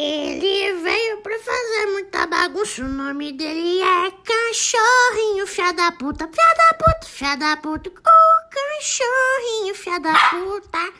Ele veio pra fazer muita bagunça. O nome dele é Cachorrinho, fia da puta, fia da puta, fia da puta. O cachorrinho, fia da puta.